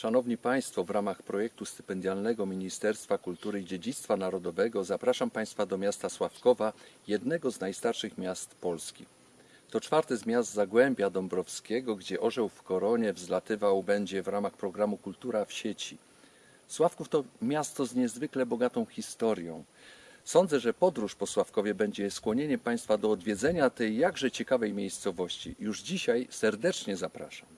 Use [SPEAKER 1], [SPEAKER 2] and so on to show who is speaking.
[SPEAKER 1] Szanowni Państwo, w ramach projektu stypendialnego Ministerstwa Kultury i Dziedzictwa Narodowego zapraszam Państwa do miasta Sławkowa, jednego z najstarszych miast Polski. To czwarte z miast Zagłębia Dąbrowskiego, gdzie orzeł w koronie wzlatywał będzie w ramach programu Kultura w sieci. Sławków to miasto z niezwykle bogatą historią. Sądzę, że podróż po Sławkowie będzie skłonieniem Państwa do odwiedzenia tej jakże ciekawej miejscowości. Już dzisiaj serdecznie zapraszam.